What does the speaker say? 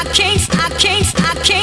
I can't, I can't, I can't.